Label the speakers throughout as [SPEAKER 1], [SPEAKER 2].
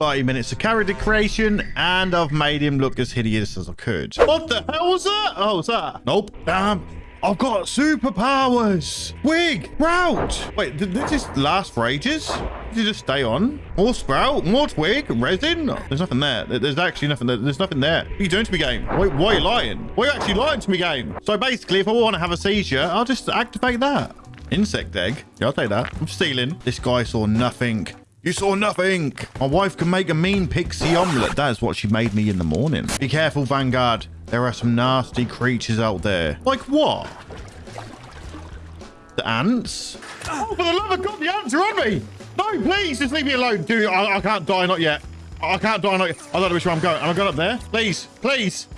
[SPEAKER 1] 30 minutes of character creation, and I've made him look as hideous as I could. What the hell was that? Oh, was that? Nope. Damn. I've got superpowers. Twig, Sprout. Wait, did this just last for ages? Did you just stay on? More Sprout, more Twig, resin? There's nothing there. There's actually nothing there. There's nothing there. What are you doing to me, game? Wait, why are you lying? Why are you actually lying to me, game? So basically, if I want to have a seizure, I'll just activate that. Insect egg. Yeah, I'll take that. I'm stealing. This guy saw nothing. You saw nothing. My wife can make a mean pixie omelette. That is what she made me in the morning. Be careful, Vanguard. There are some nasty creatures out there. Like what? The ants? Oh, for the love of God, the ants are on me. No, please, just leave me alone. Dude, I, I can't die, not yet. I can't die, not yet. I don't know which way I'm going. Am I going up there? Please, please.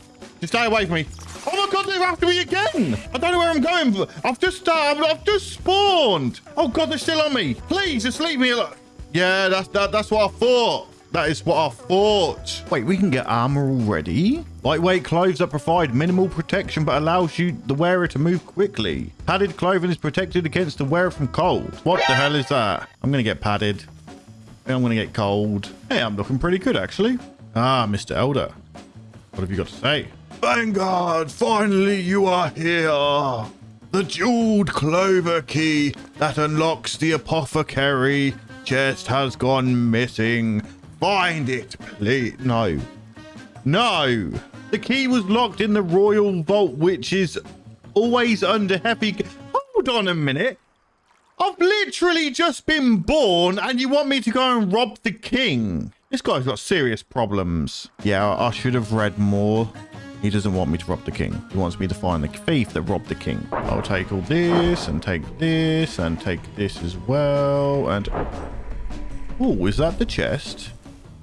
[SPEAKER 1] Just stay away from me. Oh my god, they're after me again. I don't know where I'm going. I've just uh, I've just spawned. Oh god, they're still on me. Please, just leave me alone. Yeah, that's that, that's what I thought. That is what I thought. Wait, we can get armor already? Lightweight clothes that provide minimal protection but allows you, the wearer, to move quickly. Padded clothing is protected against the wearer from cold. What the hell is that? I'm going to get padded. I'm going to get cold. Hey, I'm looking pretty good, actually. Ah, Mr. Elder. What have you got to say? Vanguard, finally you are here. The jeweled clover key that unlocks the apothecary chest has gone missing. Find it, please. No. No. The key was locked in the royal vault, which is always under heavy... Hold on a minute. I've literally just been born and you want me to go and rob the king? This guy's got serious problems. Yeah, I should have read more. He doesn't want me to rob the king. He wants me to find the thief that robbed the king. I'll take all this and take this and take this as well. And... Oh, is that the chest?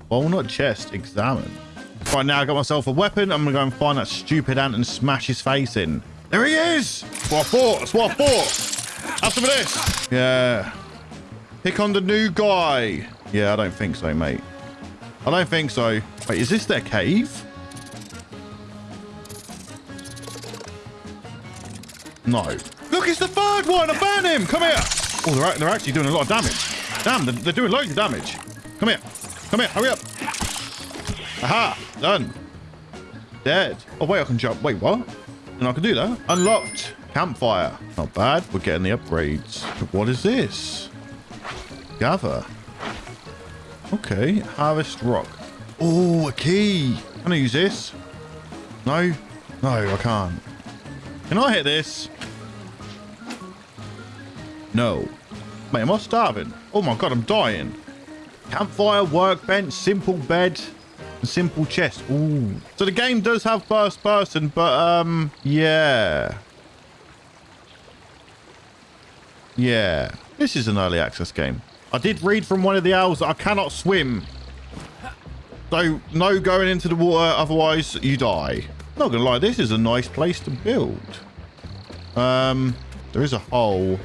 [SPEAKER 1] Well, not chest. Examine. Right, now I got myself a weapon. I'm going to go and find that stupid ant and smash his face in. There he is! What thought. That's what I thought. This. Yeah. Pick on the new guy. Yeah, I don't think so, mate. I don't think so. Wait, is this their cave? No. Look, it's the third one. I found him. Come here. Oh, they're, they're actually doing a lot of damage. Damn, they're, they're doing loads of damage. Come here. Come here. Hurry up. Aha. Done. Dead. Oh, wait, I can jump. Wait, what? And I can do that. Unlocked. Campfire. Not bad. We're getting the upgrades. But what is this? Gather. Okay. Harvest rock. Oh, a key. Can I use this? No? No, I can't. Can I hit this? No. Mate, am I starving? Oh my god, I'm dying. Campfire, workbench, simple bed, simple chest. Ooh. So the game does have first person, but um, yeah. Yeah. This is an early access game. I did read from one of the owls that I cannot swim. So no going into the water, otherwise you die. Not gonna lie, this is a nice place to build. Um, there is a hole.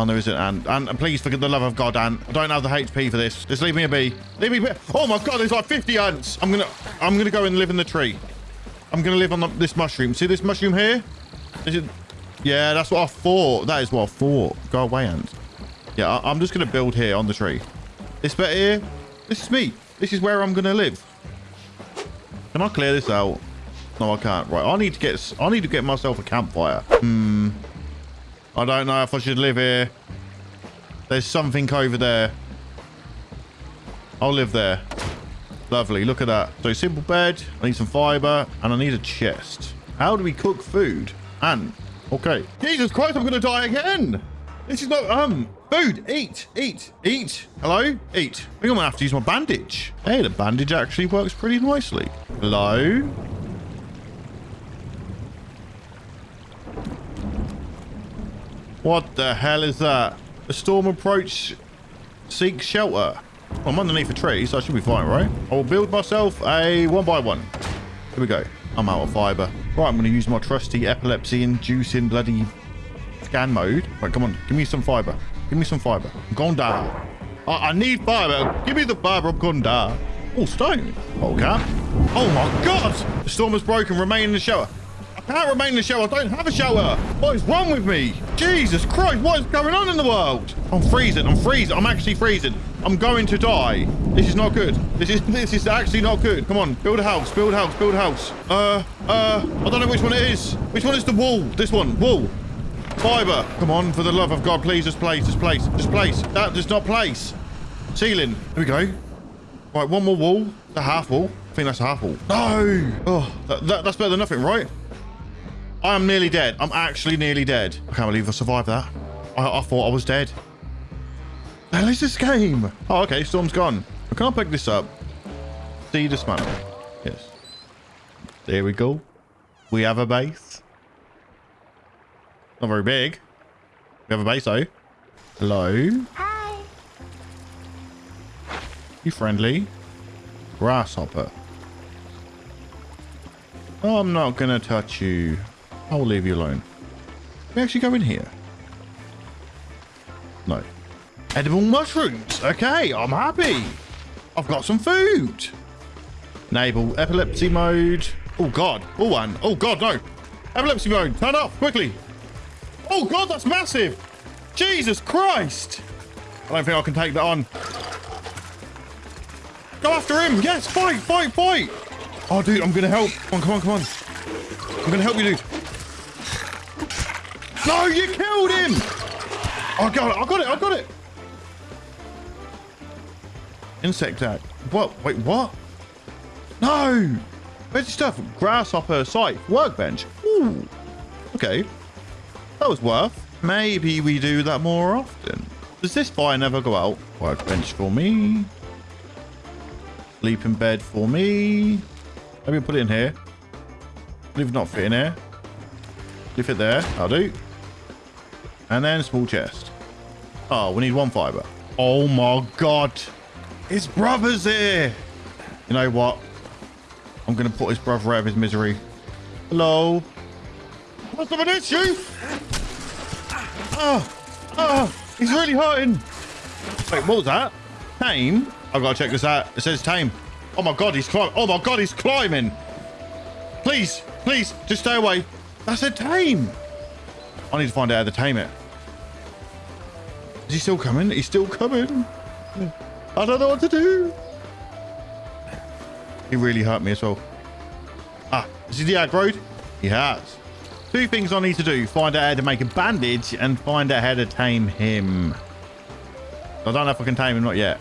[SPEAKER 1] Oh, there isn't, Ant. Ant, please, for the love of God, Ant. I don't have the HP for this. Just leave me a be. Leave me be. Oh my God, there's like 50 ants. I'm gonna, I'm gonna go and live in the tree. I'm gonna live on the, this mushroom. See this mushroom here? Is it? Yeah, that's what I thought. That is what I thought. Go away, Ant. Yeah, I, I'm just gonna build here on the tree. This bit here, this is me. This is where I'm gonna live. Can I clear this out? No, I can't. Right, I need to get. I need to get myself a campfire. Hmm. I don't know if I should live here. There's something over there. I'll live there. Lovely. Look at that. So simple bed. I need some fiber, and I need a chest. How do we cook food? And okay. Jesus Christ! I'm gonna die again. This is not um food. Eat, eat, eat. Hello, eat. I think I'm gonna have to use my bandage. Hey, the bandage actually works pretty nicely. Hello. What the hell is that? A storm approach seek shelter. I'm underneath a tree, so I should be fine, right? I will build myself a one by one. Here we go. I'm out of fiber. Right, I'm going to use my trusty epilepsy-inducing bloody scan mode. Right, come on. Give me some fiber. Give me some fiber. I'm going die. I, I need fiber. Give me the fiber. I'm going die. Oh, stone. Okay. Oh, my God. The storm has broken. Remain in the shelter. I can't remain in the shower. I don't have a shower. What is wrong with me? Jesus Christ, what is going on in the world? I'm freezing. I'm freezing. I'm actually freezing. I'm going to die. This is not good. This is this is actually not good. Come on, build a house, build a house, build a house. Uh, uh, I don't know which one it is. Which one is the wall? This one, wall. Fiber. Come on, for the love of God, please, just place, just place, just place. That does not place. Ceiling. Here we go. Right, one more wall. The half wall. I think that's a half wall. No. Oh, that, that, that's better than nothing, right? I am nearly dead. I'm actually nearly dead. I can't believe I survived that. I, I thought I was dead. The hell is this game? Oh, okay. Storm's gone. I can't pick this up. See dismantle. Yes. There we go. We have a base. Not very big. We have a base though. Hello.
[SPEAKER 2] Hi.
[SPEAKER 1] You friendly? Grasshopper. Oh, I'm not gonna touch you. I'll leave you alone. Can we actually go in here? No. Edible mushrooms. Okay, I'm happy. I've got some food. Enable epilepsy mode. Oh, God. Oh, one. Oh, God, no. Epilepsy mode. Turn off quickly. Oh, God, that's massive. Jesus Christ. I don't think I can take that on. Go after him. Yes, fight, fight, fight. Oh, dude, I'm going to help. Come on, come on, come on. I'm going to help you, dude. No, you killed him. I got it. I got it. I got it. Insect attack. What? Wait, what? No. Where's your stuff? Grasshopper site. Workbench. Ooh. Okay. That was worth. Maybe we do that more often. Does this fire never go out? Workbench for me. Sleeping bed for me. Maybe put it in here. Leave it not fit in here. Leave it there. I'll do. And then small chest. Oh, we need one fiber. Oh my god. His brother's here. You know what? I'm going to put his brother out of his misery. Hello. What's up with this, you? Oh, oh, he's really hurting. Wait, what was that? Tame? I've got to check this out. It says tame. Oh my god, he's climbing. Oh my god, he's climbing. Please, please, just stay away. That's a tame. I need to find out how to tame it. Is he still coming? He's still coming. I don't know what to do. He really hurt me as well. Ah, is he the aggroed? He has. Two things I need to do. Find out how to make a bandage and find out how to tame him. I don't know if I can tame him, not yet.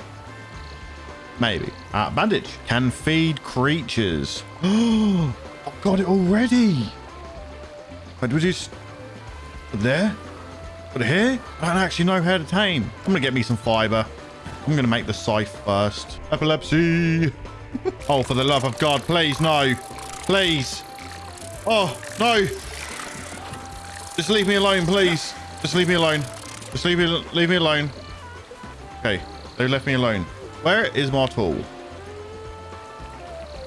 [SPEAKER 1] Maybe. Ah, bandage. Can feed creatures. Oh, I've got it already. But was. Put there? It here? I don't actually know how to tame. I'm going to get me some fiber. I'm going to make the scythe first. Epilepsy. oh, for the love of God, please, no. Please. Oh, no. Just leave me alone, please. Just leave me alone. Just leave me, leave me alone. Okay, they left me alone. Where is my tool?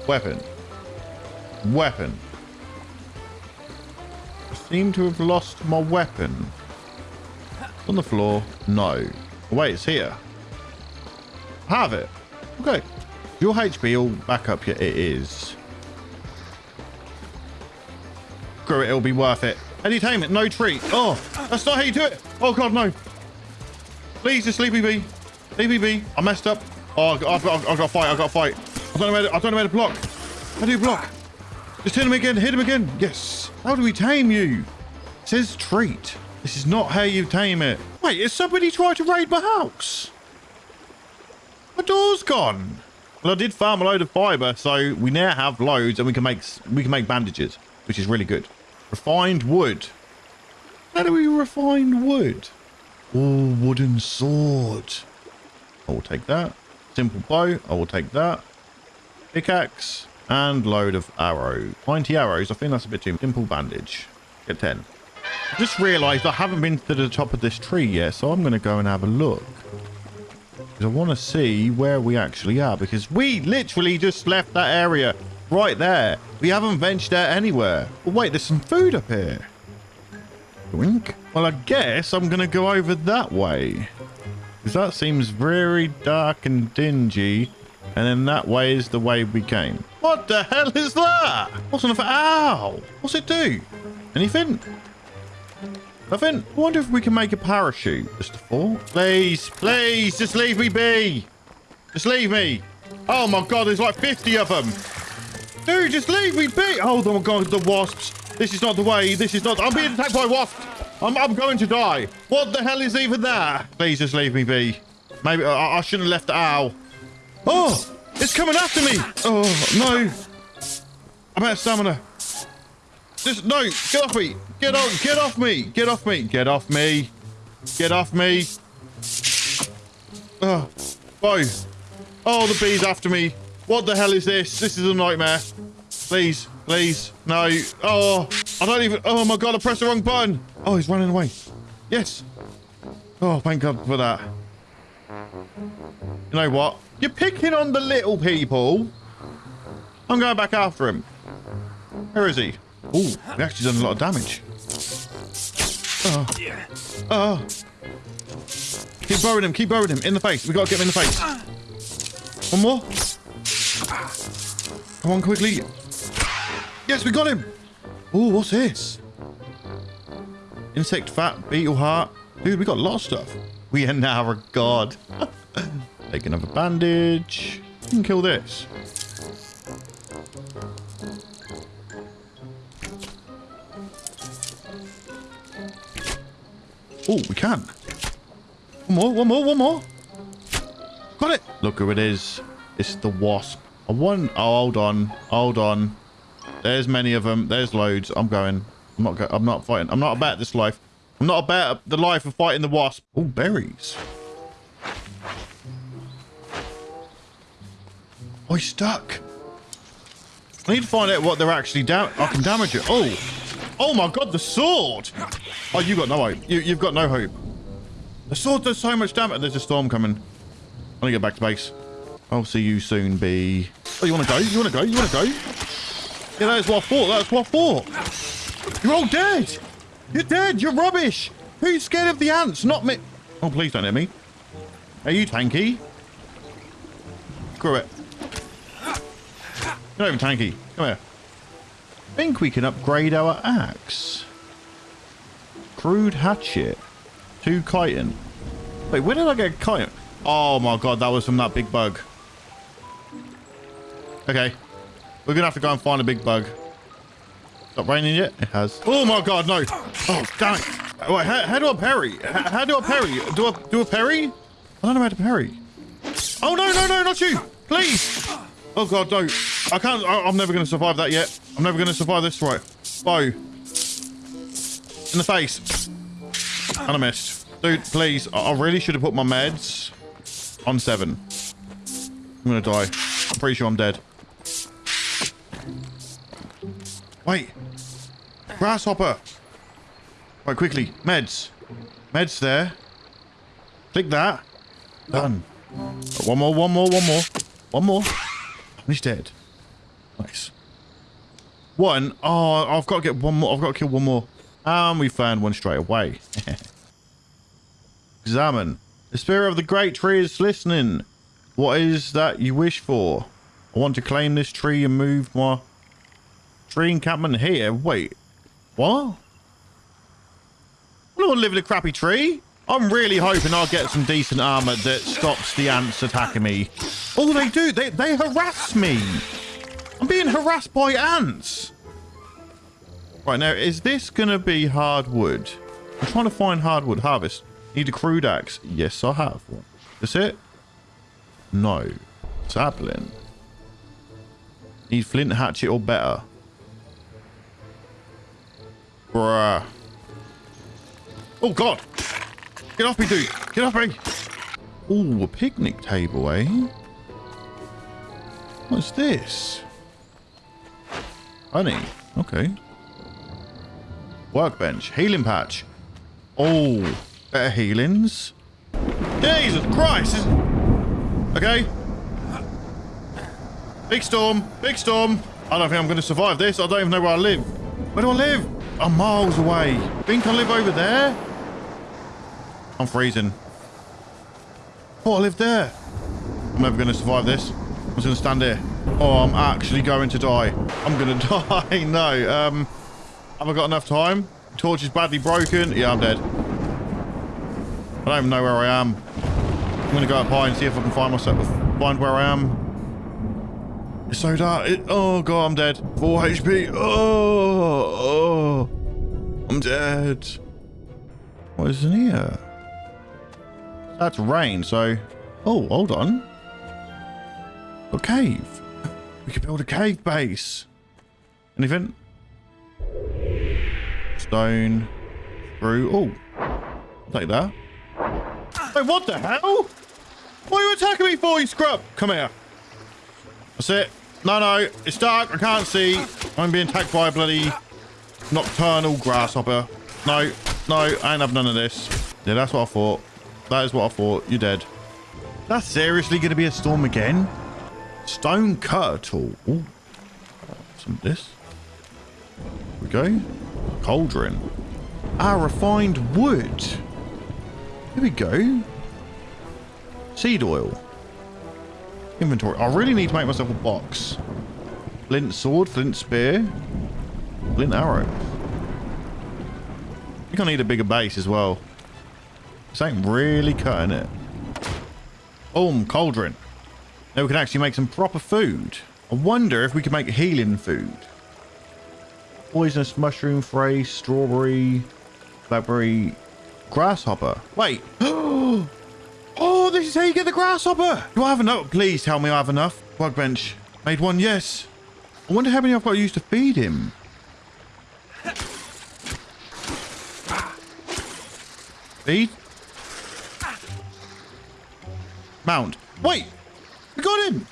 [SPEAKER 1] Weapon. Weapon. I seem to have lost my weapon. On the floor. No. Wait, it's here. Have it. Okay. Your HP all back up here. It is. Screw it. It'll be worth it. Entertainment. No treat. Oh, that's not how you do it. Oh, God, no. Please, just leave me be. Leave me be. I messed up. Oh, I've got, I've got, I've got to fight. I've got to fight. I don't know where to, I don't know where to block. How do you block? Just hit him again. Hit him again. Yes. How do we tame you? It says treat. This is not how you tame it. Wait, is somebody trying to raid my house? My door's gone. Well, I did farm a load of fiber, so we now have loads, and we can make we can make bandages, which is really good. Refined wood. How do we refine wood? Oh, wooden sword. I will take that. Simple bow. I will take that. Pickaxe and load of arrow. 90 arrows. I think that's a bit too simple bandage. Get 10. I just realized I haven't been to the top of this tree yet, so I'm going to go and have a look. Because I want to see where we actually are, because we literally just left that area right there. We haven't ventured out anywhere. Oh, wait, there's some food up here. Wink. Well, I guess I'm going to go over that way. Because that seems very dark and dingy. And then that way is the way we came. What the hell is that? What's on the... Ow! What's it do? Anything? Nothing? I wonder if we can make a parachute. Just a? Please, please, just leave me be. Just leave me. Oh my god, there's like 50 of them. Dude, just leave me be. Oh my god, the wasps. This is not the way. This is not. I'm being attacked by wasps. I'm, I'm going to die. What the hell is even there? Please just leave me be. Maybe I, I shouldn't have left the owl. Oh, it's coming after me. Oh, no. I'm out of stamina. Just, no, get off me. Get on, get off me. Get off me. Get off me. Get off me. Oh, boy. Oh, the bee's after me. What the hell is this? This is a nightmare. Please, please. No. Oh, I don't even. Oh my God, I pressed the wrong button. Oh, he's running away. Yes. Oh, thank God for that. You know what? You're picking on the little people. I'm going back after him. Where is he? Oh, we actually done a lot of damage. Oh. Oh. Keep burrowing him. Keep burrowing him. In the face. We got to get him in the face. One more. Come on, quickly. Yes, we got him. Oh, what's this? Insect fat, beetle heart. Dude, we got a lot of stuff. We are now a god. Take another bandage. You can kill this. Oh, we can. One more, one more, one more. Got it. Look who it is. It's the wasp. I want... Oh, hold on. Hold on. There's many of them. There's loads. I'm going. I'm not. Go I'm not fighting. I'm not about this life. I'm not about the life of fighting the wasp. Oh, berries. Oh, he's stuck. I need to find out what they're actually down. I can damage it. Oh. Oh my god, the sword. Oh, you got no hope. You, you've got no hope. The sword does so much damage. There's a storm coming. I'm gonna get back to base. I'll see you soon, B. Oh, you want to go? You want to go? You want to go? Yeah, that's what I thought. That's what I thought. You're all dead. You're dead. You're rubbish. Who's scared of the ants? Not me. Oh, please don't hit me. Are you tanky? Screw it. You're not even tanky. Come here. I think we can upgrade our axe. Crude hatchet. Two chitin. Wait, where did I get chitin? Oh my god, that was from that big bug. Okay. We're gonna have to go and find a big bug. Stop raining yet? It has. Oh my god, no. Oh, damn it. Wait, how, how do I parry? How, how do I parry? Do I do a parry? I don't know how to parry. Oh, no, no, no, not you. Please. Oh god, no. I can't. I, am never going to survive that yet. I'm never going to survive this. Right. Bow. In the face. And I missed. Dude, please. I, I really should have put my meds on seven. I'm going to die. I'm pretty sure I'm dead. Wait. Grasshopper. Right, quickly. Meds. Meds there. Click that. Done. One more, one more, one more. One more. He's dead. Nice. One. Oh, I've got to get one more. I've got to kill one more. And we found one straight away. Examine. The spirit of the great tree is listening. What is that you wish for? I want to claim this tree and move my tree encampment here. Wait. What? I don't want to live in a crappy tree. I'm really hoping I'll get some decent armor that stops the ants attacking me. Oh, they do. They, they harass me. I'm being harassed by ants. Right, now, is this going to be hardwood? I'm trying to find hardwood. Harvest. Need a crude axe. Yes, I have one. That's it? No. Sapling. Need flint hatchet or better. Bruh. Oh, God. Get off me, dude. Get off me. Oh, a picnic table, eh? What's this? Honey. Okay. Workbench. Healing patch. Oh, better healings. Jesus Christ. Okay. Big storm. Big storm. I don't think I'm going to survive this. I don't even know where I live. Where do I live? I'm miles away. Think I live over there? I'm freezing. Oh, I live there. I'm never going to survive this. I'm just going to stand here. Oh, I'm actually going to die. I'm to die. no. Um, have I got enough time? Torch is badly broken. Yeah, I'm dead. I don't even know where I am. I'm to go up high and see if I can find myself, find where I am. It's so dark. It, oh, God, I'm dead. 4 HP. Oh, oh. I'm dead. What is in here? That's rain, so... Oh, hold on. A cave. We could build a cave base. Anything? Stone. Screw. Oh. Take that. Hey, what the hell? What are you attacking me for, you scrub? Come here. That's it. No, no. It's dark. I can't see. I'm being attacked by a bloody nocturnal grasshopper. No. No. I ain't have none of this. Yeah, that's what I thought. That is what I thought. You're dead. That's seriously going to be a storm again? Stone cutter tool. Ooh. Some of this. Go. Cauldron. Our refined wood. Here we go. Seed oil. Inventory. I really need to make myself a box. Flint sword, flint spear, flint arrow. I think I need a bigger base as well. This ain't really cutting it. Boom, cauldron. Now we can actually make some proper food. I wonder if we can make healing food. Poisonous mushroom, phrase, strawberry, blackberry, grasshopper. Wait. Oh, this is how you get the grasshopper. Do I have enough? Please tell me I have enough. Workbench. Made one, yes. I wonder how many I've got to use to feed him. Feed. Mount. Wait. We got him.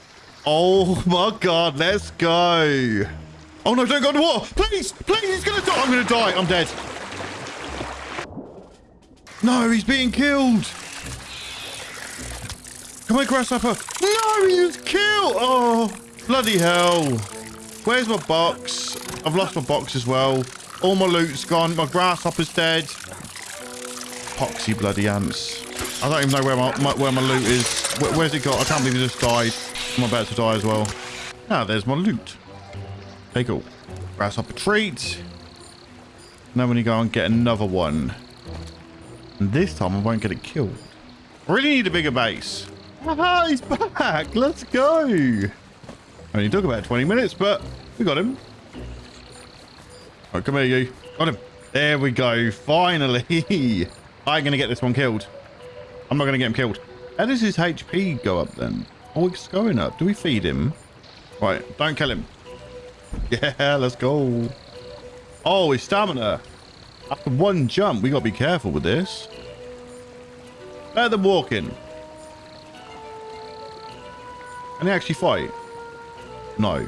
[SPEAKER 1] Oh my god, let's go. Oh no, don't go in the water. Please, please, he's gonna die. I'm gonna die. I'm dead. No, he's being killed. Come on, grasshopper. No, he was killed. Oh, bloody hell. Where's my box? I've lost my box as well. All my loot's gone. My grasshopper's dead. Poxy bloody ants. I don't even know where my, my where my loot is. Where, where's it got? I can't believe it just died. I'm about to die as well. Ah, there's my loot. Okay, cool. Grasshopper treat. Now when you go and get another one. And this time I won't get it killed. I really need a bigger base. Aha, he's back. Let's go. Only took about 20 minutes, but we got him. Right, come here, you. Got him. There we go. Finally. I'm going to get this one killed. I'm not going to get him killed. How does his HP go up then? Oh, it's going up. Do we feed him? Right, don't kill him. Yeah, let's go. Oh, his stamina. After one jump, we got to be careful with this. Better than walking. Can he actually fight? No.